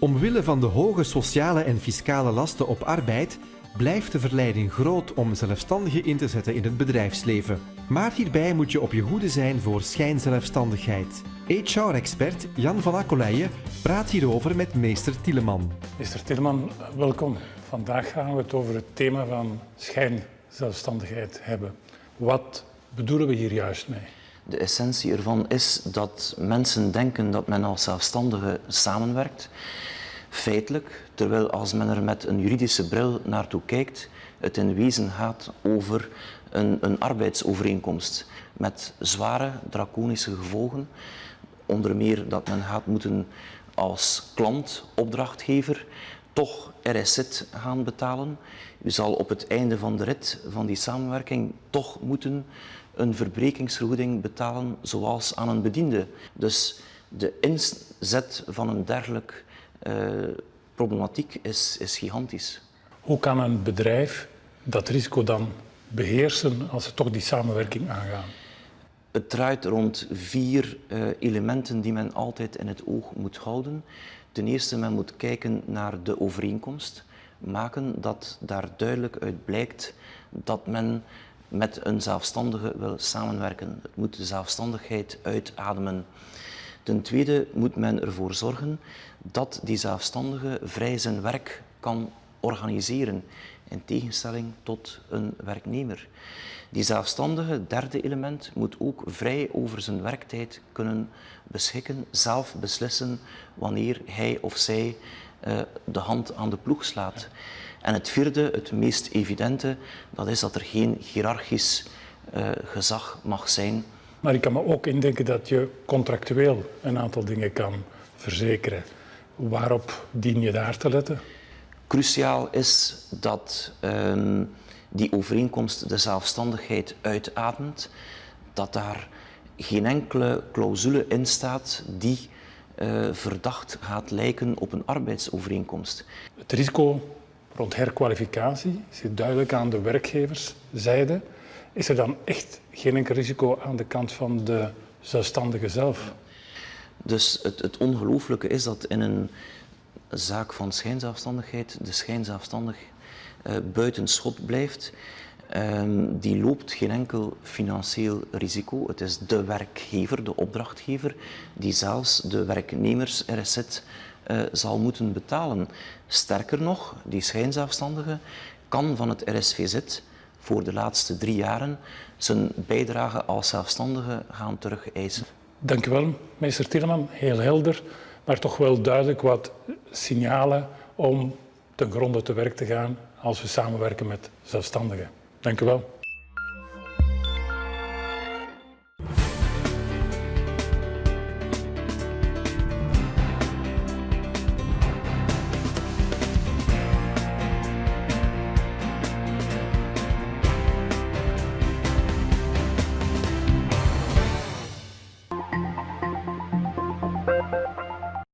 Omwille van de hoge sociale en fiscale lasten op arbeid blijft de verleiding groot om zelfstandigen in te zetten in het bedrijfsleven. Maar hierbij moet je op je hoede zijn voor schijnzelfstandigheid. HR-expert Jan van Akkoleijen praat hierover met meester Tieleman. Meester Tieleman, welkom. Vandaag gaan we het over het thema van schijnzelfstandigheid hebben. Wat bedoelen we hier juist mee? De essentie ervan is dat mensen denken dat men als zelfstandige samenwerkt. Feitelijk, terwijl als men er met een juridische bril naartoe kijkt, het in wezen gaat over een, een arbeidsovereenkomst met zware draconische gevolgen. Onder meer dat men gaat moeten als klant, opdrachtgever, toch RSZ gaan betalen. U zal op het einde van de rit van die samenwerking toch moeten een verbrekingsvergoeding betalen zoals aan een bediende. Dus de inzet van een dergelijk uh, problematiek is, is gigantisch. Hoe kan een bedrijf dat risico dan beheersen als ze toch die samenwerking aangaan? Het draait rond vier uh, elementen die men altijd in het oog moet houden. Ten eerste, men moet kijken naar de overeenkomst, maken dat daar duidelijk uit blijkt dat men met een zelfstandige wil samenwerken. Het moet de zelfstandigheid uitademen. Ten tweede moet men ervoor zorgen dat die zelfstandige vrij zijn werk kan organiseren, in tegenstelling tot een werknemer. Die zelfstandige, derde element, moet ook vrij over zijn werktijd kunnen beschikken, zelf beslissen wanneer hij of zij uh, de hand aan de ploeg slaat. En het vierde, het meest evidente, dat is dat er geen hiërarchisch uh, gezag mag zijn. Maar ik kan me ook indenken dat je contractueel een aantal dingen kan verzekeren. Waarop dien je daar te letten? Cruciaal is dat um, die overeenkomst de zelfstandigheid uitademt, dat daar geen enkele clausule in staat die uh, verdacht gaat lijken op een arbeidsovereenkomst. Het risico rond herkwalificatie zit duidelijk aan de werkgeverszijde. Is er dan echt geen enkel risico aan de kant van de zelfstandige zelf? Dus het, het ongelooflijke is dat in een zaak van schijnzelfstandigheid de schijnzelfstandig uh, buiten schot blijft. Um, die loopt geen enkel financieel risico. Het is de werkgever, de opdrachtgever, die zelfs de werknemers RSZ uh, zal moeten betalen. Sterker nog, die schijnzelfstandige kan van het RSVZ voor de laatste drie jaren zijn bijdrage als zelfstandige gaan terugeisen. Dank u wel, meester Tilleman. Heel helder, maar toch wel duidelijk wat signalen om ten gronde te werk te gaan als we samenwerken met zelfstandigen. Dank u wel.